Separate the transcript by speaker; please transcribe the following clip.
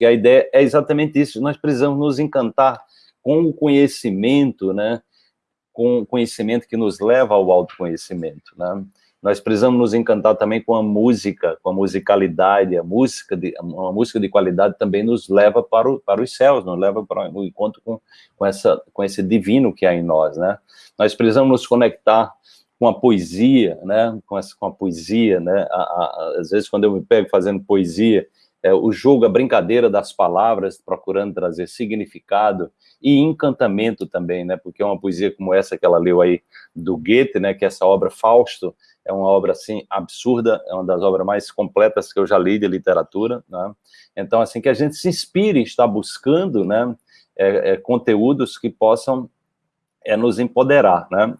Speaker 1: E a ideia é exatamente isso, nós precisamos nos encantar com o conhecimento, né? com o conhecimento que nos leva ao autoconhecimento, né? Nós precisamos nos encantar também com a música, com a musicalidade, a música de, uma música de qualidade também nos leva para, o, para os céus, nos leva para o encontro com, com, essa, com esse divino que há em nós, né? Nós precisamos nos conectar com a poesia, né? Com, essa, com a poesia, né? A, a, às vezes, quando eu me pego fazendo poesia, é, o jogo, a brincadeira das palavras, procurando trazer significado e encantamento também, né? Porque uma poesia como essa que ela leu aí do Goethe, né? Que essa obra Fausto, é uma obra, assim, absurda, é uma das obras mais completas que eu já li de literatura, né? Então, assim, que a gente se inspire, está buscando, né, é, é, conteúdos que possam é, nos empoderar, né?